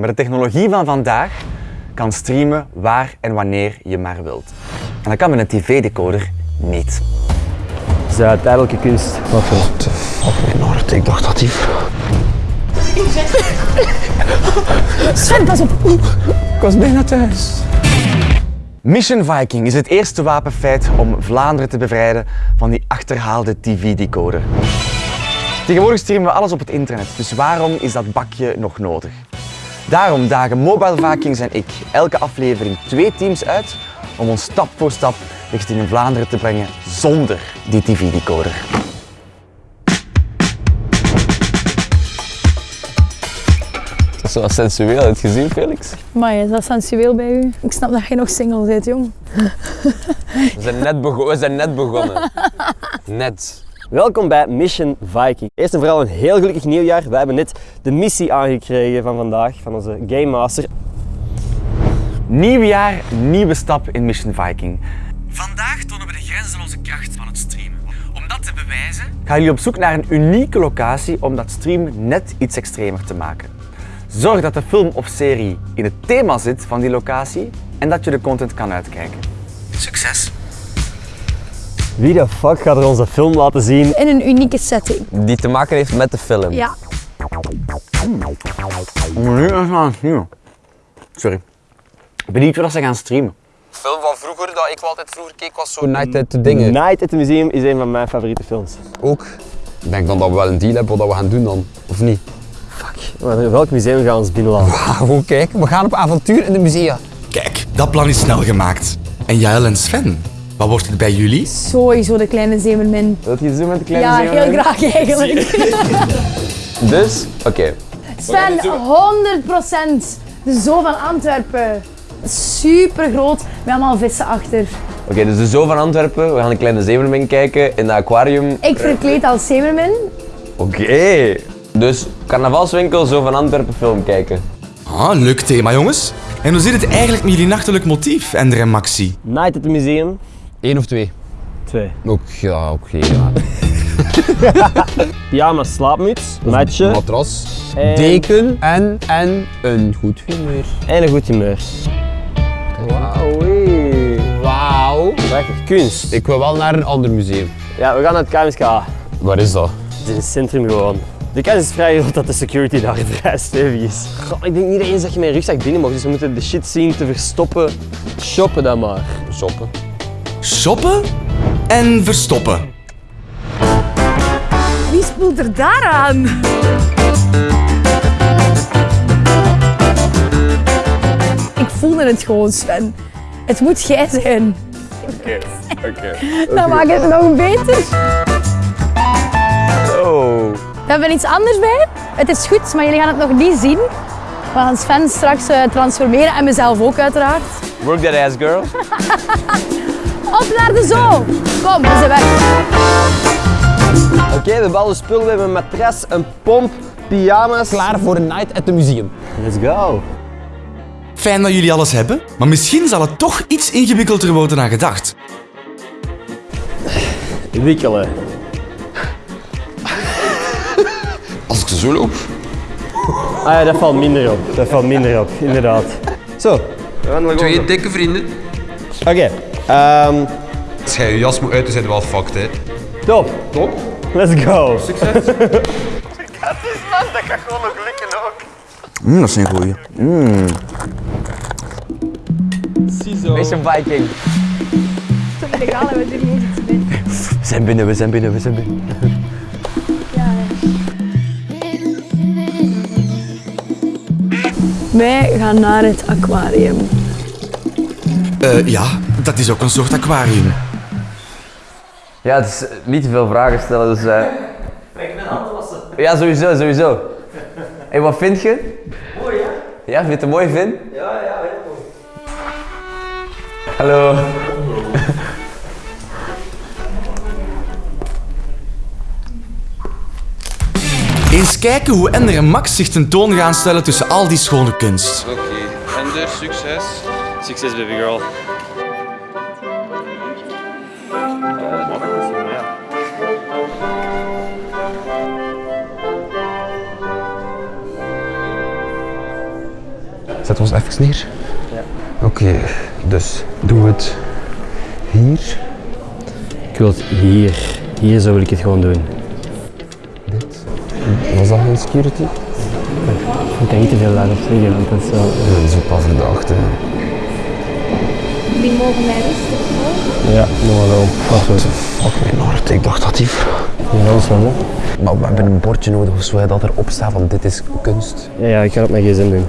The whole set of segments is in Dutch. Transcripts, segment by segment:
Met de technologie van vandaag kan streamen waar en wanneer je maar wilt. En dat kan met een tv-decoder niet. Het is uh, tijdelijke kunst. What the fuck, Noord? Ik dacht dat die... Sven, pas op. Ik was bijna thuis. Mission Viking is het eerste wapenfeit om Vlaanderen te bevrijden van die achterhaalde tv-decoder. Tegenwoordig streamen we alles op het internet, dus waarom is dat bakje nog nodig? Daarom dagen Mobile Vikings en ik elke aflevering twee teams uit om ons stap voor stap richting Vlaanderen te brengen zonder die tv-decoder. Dat is wel sensueel. Heb je het gezien, Felix? Maar is dat sensueel bij u? Ik snap dat je nog single bent, jong. We zijn net, bego we zijn net begonnen. Net. Welkom bij Mission Viking. Eerst en vooral een heel gelukkig nieuwjaar. Wij hebben net de missie aangekregen van vandaag van onze Game Master. Nieuw jaar, nieuwe stap in Mission Viking. Vandaag tonen we de grenzeloze kracht van het streamen. Om dat te bewijzen gaan jullie op zoek naar een unieke locatie om dat streamen net iets extremer te maken. Zorg dat de film of serie in het thema zit van die locatie en dat je de content kan uitkijken. Succes! Wie de fuck gaat er onze film laten zien? In een unieke setting. Die te maken heeft met de film. Ja. Nu gaan streamen. Sorry. Benieuwd wat ze gaan streamen. film van vroeger dat ik altijd vroeger keek was zo Night at the Dingen. Night at the Museum is een van mijn favoriete films. Ook. Ik denk dan dat we wel een deal hebben wat we gaan doen dan, of niet? Maar welk museum gaan we ons binnenlaten? Gewoon kijken, we gaan op avontuur in de musea. Kijk, dat plan is snel gemaakt. En Jael en Sven, wat wordt het bij jullie? Sowieso de kleine zeemermin. Wilt je zo met de kleine Ja, zeemermin? heel graag eigenlijk. Dus, oké. Sven, 100% de zoo van Antwerpen. Super groot, met allemaal vissen achter. Oké, dus de Zoo van Antwerpen, we gaan een kleine zeemermin kijken in het aquarium. Ik verkleed als zeemermin. Oké. Dus carnavalswinkel, Zoo van Antwerpen film kijken. Ah, leuk thema jongens. En hoe zit het eigenlijk met jullie nachtelijk motief, Ender en Maxi? Night at the Museum. Eén of twee? Twee. Ook, ja, oké. ja. Pyjama slaapmuts, matje Matras, En- deken en, en een goed humeur. en een goed humeur. Wauw. Wauw. Prachtig kunst. Ik wil wel naar een ander museum. Ja, we gaan naar het KMSK. Waar is dat? Het is in het centrum gewoon. De kans is vrij groot dat de security daar vrij stevig is. Goh, ik denk niet eens dat je een rugzak binnen mag, dus we moeten de shit zien te verstoppen. Shoppen dan maar. Shoppen. Shoppen en verstoppen. Wie spoelt er daaraan? Ik voelde het gewoon, Sven. Het moet jij zijn. Oké, oké. Dan maakt het nog beter. Oh. We hebben iets anders bij. Het is goed, maar jullie gaan het nog niet zien. We gaan Sven straks eh, transformeren en mezelf ook uiteraard. Work that ass, girl. Op naar de zoo! Kom, we zijn weg. Oké, we hebben alle spullen. We hebben een matras, een pomp, pyjama's. Klaar voor een night at the museum. Let's go. Fijn dat jullie alles hebben, maar misschien zal het toch iets ingewikkelder worden dan gedacht. Wikkelen. Als ik zo loop. Ah ja, dat valt minder op. Dat valt minder op, inderdaad. Zo. We gaan Twee dikke vrienden. Oké. Ehm, Als jij je jas moet uit, dan zijn we wel fucked, hè. top. Top. Let's go. Mm, dat is een goeie. Mission Viking. Illegaal hebben we er niet iets bij. We zijn binnen, we zijn binnen, we zijn binnen. Wij gaan naar het aquarium. Eh ja, dat is ook een soort aquarium. Ja, het is eh, niet te veel vragen stellen, dus... eh Ik ben wassen. Ja, sowieso, sowieso. Hé, wat vind je? Mooi, hè? Ja, vind je het een mooi, Vin? Ja, ja, heel mooi. Hallo. Eens kijken hoe Ender en Max zich tentoon gaan stellen tussen al die schone kunst. Oké, Ender, succes. Succes, baby girl. Zet ons even neer. Oké, dus doen we het hier. Ik wil het hier. Hier zo wil ik het gewoon doen. Was dat geen security? Ik kan niet te veel daarop zeggen, want dat is wel... Ja, dat is ook wel verdacht, hè. Die mogen mij rustig Ja, nog wel. Wacht zo. Fuck mijn hart, ik dacht dat die vrouw... Ja, dat is wel, hè. Maar we hebben een bordje nodig of zo, dat erop staat van dit is kunst. Ja, ja, ik ga het op mijn gsm doen.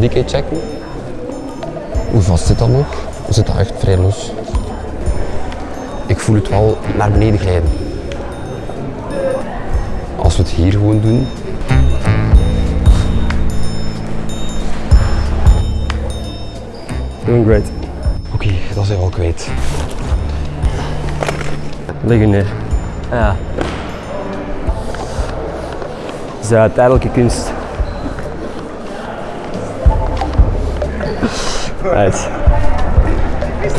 Die keer checken. Hoe vast zit dat ook? Zit dat echt vrij los? Ik voel het wel naar beneden glijden. Als we het hier gewoon doen. Doing great. Oké, dat zijn we al kwijt. Leg je neer. Ja. Dat is tijdelijke kunst. Right.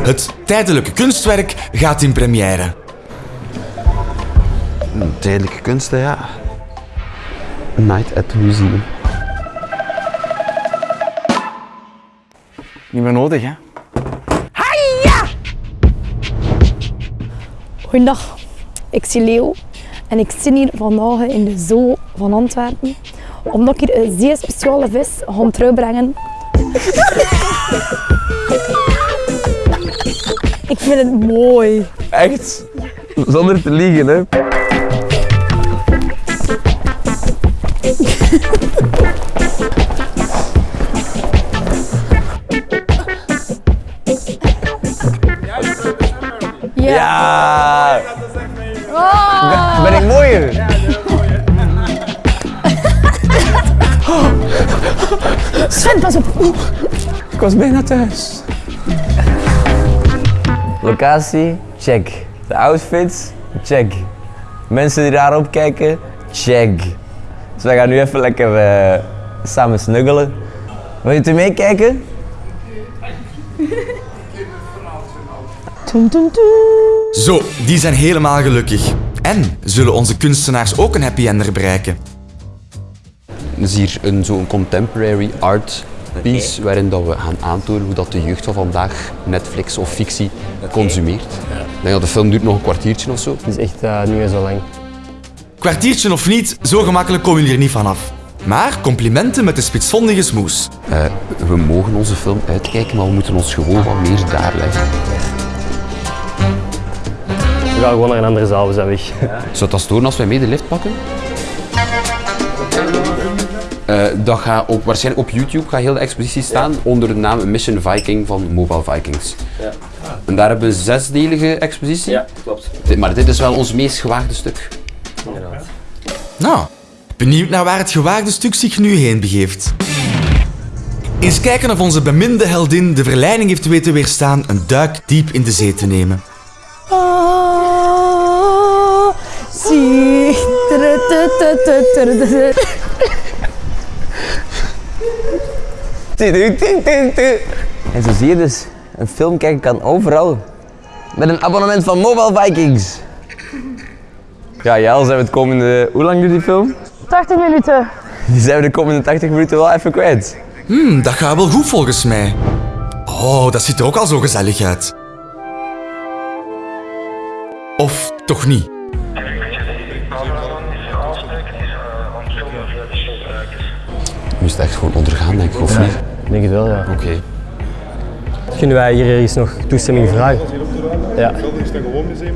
Het tijdelijke kunstwerk gaat in première. Tijdelijke kunsten, ja. Night at the Museum. Niet meer nodig, hè? Goedendag, ik zie Leo en ik zit hier vandaag in de zoo van Antwerpen omdat ik hier een zeer speciale vis ga terugbrengen. ik vind het mooi. Echt? Zonder te liegen, hè? Op. Ik was bijna thuis. Locatie, check. De outfits, check. Mensen die daarop kijken, check. Dus wij gaan nu even lekker eh, samen snuggelen. Wil je er meekijken? Zo, die zijn helemaal gelukkig. En zullen onze kunstenaars ook een happy ender bereiken? Dus hier een, zo'n contemporary art piece waarin dat we gaan aantonen hoe dat de jeugd van vandaag Netflix of fictie consumeert. Ik denk dat de film duurt nog een kwartiertje of zo. Het is echt eh, niet meer zo lang. Kwartiertje of niet, zo gemakkelijk komen jullie er niet vanaf. Maar complimenten met de spitsvondige smoes. Eh, we mogen onze film uitkijken, maar we moeten ons gewoon wat meer daar leggen. We gaan gewoon naar een andere zaal, we zijn weg. Zou dat storen als wij mee de lift pakken? Eh, dat gaat op, waarschijnlijk op YouTube gaat heel de expositie staan onder de naam Mission Viking van Mobile Vikings. En daar hebben we een zesdelige expositie. klopt. Dit- Maar dit is wel ons meest gewaagde stuk. Nou, benieuwd naar waar het gewaagde stuk zich nu heen begeeft. Eens kijken of onze beminde heldin de verleiding heeft weten weerstaan een duik diep in de zee te nemen. Ah, zie. En zo zie je dus, een film kijken kan overal. Met een abonnement van Mobile Vikings. Ja, Jel, zijn we het komende... Hoe lang duurt die film? 80 minuten. Die zijn we de komende 80 minuten wel even kwijt. Hmm, dat gaat wel goed volgens mij. Oh, dat ziet er ook al zo gezellig uit. Of toch niet? Het echt gewoon ondergaan, denk ik, of niet? Ik denk het wel, ja. Oké. Kunnen wij hier ergens nog toestemming vragen? Ja. is een gewoon museum.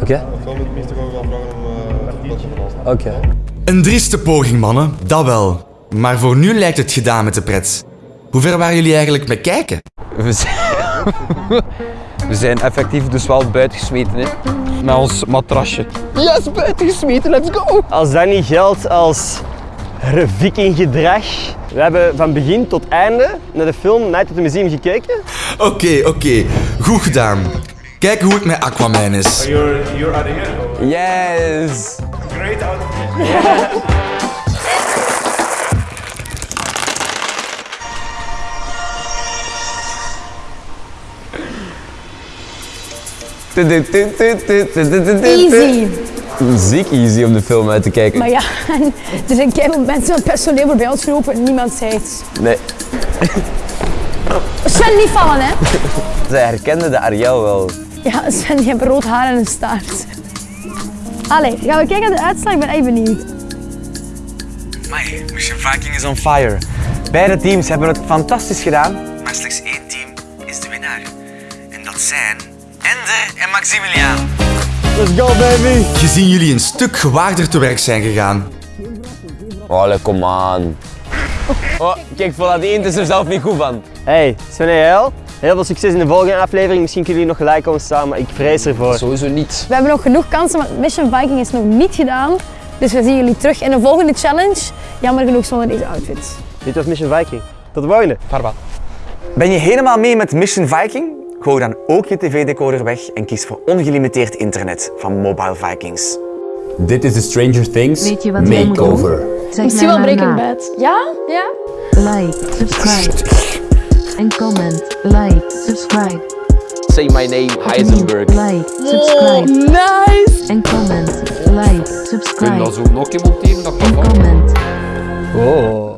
Oké. Dan moet het meeste gewoon gaan vragen om. Oké. Een drieste poging, mannen, dat wel. Maar voor nu lijkt het gedaan met de pret. Hoe ver waren jullie eigenlijk met kijken? We zijn, we zijn effectief dus wel buitengesmeten, hè. Met ons matrasje. Yes, buitengesmeten, let's go! Als dat niet geldt als vikinggedrag. We hebben van begin tot einde naar de film Night at the Museum gekeken. Oké, oké, goed gedaan. Kijk hoe het met Aquaman is. You're, you're adding it? Or Yes! great outfit. Easy. Ziek easy om de film uit te kijken. Maar ja, er zijn keihard mensen van het personeel voorbij ons gelopen en niemand zei iets. Nee, Sven, niet vallen hè. zij herkende de Ariel wel. Ja, Sven, die heeft rood haar en een staart. Allee, gaan we kijken naar de uitslag? Ik ben echt benieuwd. Mission Viking is on fire. Beide teams hebben het fantastisch gedaan, maar slechts één team is de winnaar. En dat zijn Ender en Maximiliaan. Let's go baby! Gezien jullie een stuk gewaagder te werk zijn gegaan. Allee, kom aan. Oh, kijk, voilà, die eend is er zelf niet goed van. Hey, Sven en Jael, heel veel succes in de volgende aflevering. Misschien kunnen jullie nog gelijk komen staan, maar ik vrees ervoor. Sowieso niet. We hebben nog genoeg kansen, want Mission Viking is nog niet gedaan. Dus we zien jullie terug in de volgende challenge. Jammer genoeg zonder deze outfits. Dit was Mission Viking. Tot de volgende. Ben je helemaal mee met Mission Viking? Gooi dan ook je tv-decoder weg en kies voor ongelimiteerd internet van Mobile Vikings. Dit is de Stranger Things Weet je wat jij moet makeover. Misschien mij wel Breaking. Bad. Ja? Ja? Like, subscribe. En comment. Like, subscribe. Say my name, Heisenberg. Like, subscribe. Nice! En comment. Like, Kun je subscribe. dat zo nog een keer monteren? Dat kan En comment. Oh.